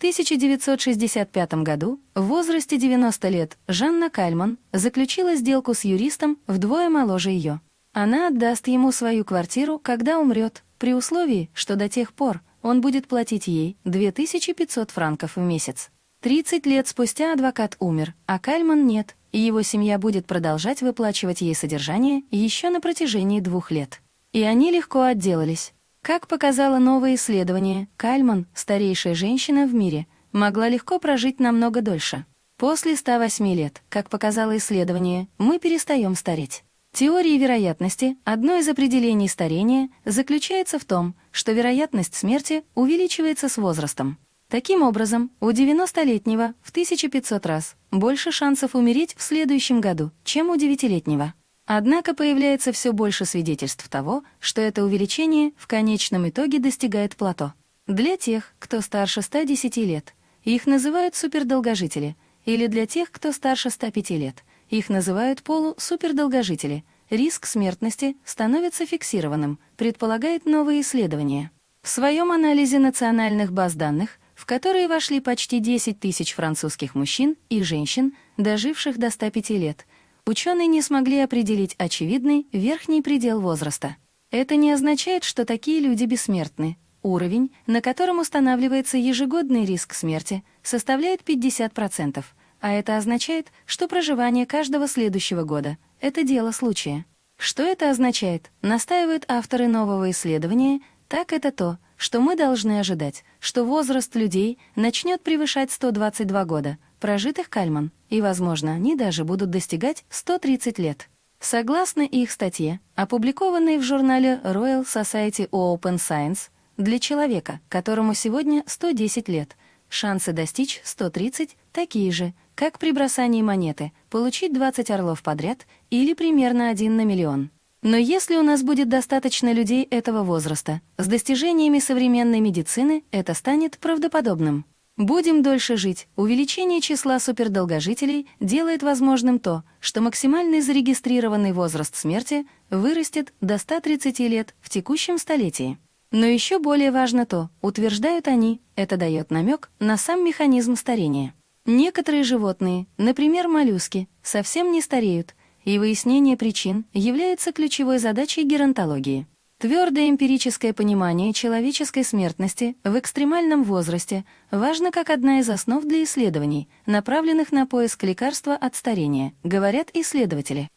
1965 году, в возрасте 90 лет, Жанна Кальман заключила сделку с юристом вдвое моложе ее. Она отдаст ему свою квартиру, когда умрет, при условии, что до тех пор он будет платить ей 2500 франков в месяц. 30 лет спустя адвокат умер, а Кальман нет, и его семья будет продолжать выплачивать ей содержание еще на протяжении двух лет. И они легко отделались. Как показало новое исследование, Кальман, старейшая женщина в мире, могла легко прожить намного дольше. После 108 лет, как показало исследование, мы перестаем стареть. Теория вероятности, одно из определений старения, заключается в том, что вероятность смерти увеличивается с возрастом. Таким образом, у 90-летнего в 1500 раз больше шансов умереть в следующем году, чем у 9-летнего. Однако появляется все больше свидетельств того, что это увеличение в конечном итоге достигает плато. Для тех, кто старше 110 лет, их называют супердолгожители, или для тех, кто старше 105 лет, их называют полусупердолгожители. Риск смертности становится фиксированным, предполагает новые исследования. В своем анализе национальных баз данных, в которые вошли почти 10 тысяч французских мужчин и женщин, доживших до 105 лет, ученые не смогли определить очевидный верхний предел возраста. Это не означает, что такие люди бессмертны. Уровень, на котором устанавливается ежегодный риск смерти, составляет 50%, а это означает, что проживание каждого следующего года — это дело случая. Что это означает, настаивают авторы нового исследования, так это то, что мы должны ожидать, что возраст людей начнет превышать 122 года, прожитых Кальман, и, возможно, они даже будут достигать 130 лет. Согласно их статье, опубликованной в журнале Royal Society Open Science, для человека, которому сегодня 110 лет, шансы достичь 130 такие же, как при бросании монеты, получить 20 орлов подряд или примерно один на миллион. Но если у нас будет достаточно людей этого возраста, с достижениями современной медицины это станет правдоподобным. Будем дольше жить. Увеличение числа супердолгожителей делает возможным то, что максимальный зарегистрированный возраст смерти вырастет до 130 лет в текущем столетии. Но еще более важно то, утверждают они, это дает намек на сам механизм старения. Некоторые животные, например, моллюски, совсем не стареют, и выяснение причин является ключевой задачей геронтологии. Твердое эмпирическое понимание человеческой смертности в экстремальном возрасте важно как одна из основ для исследований, направленных на поиск лекарства от старения, говорят исследователи.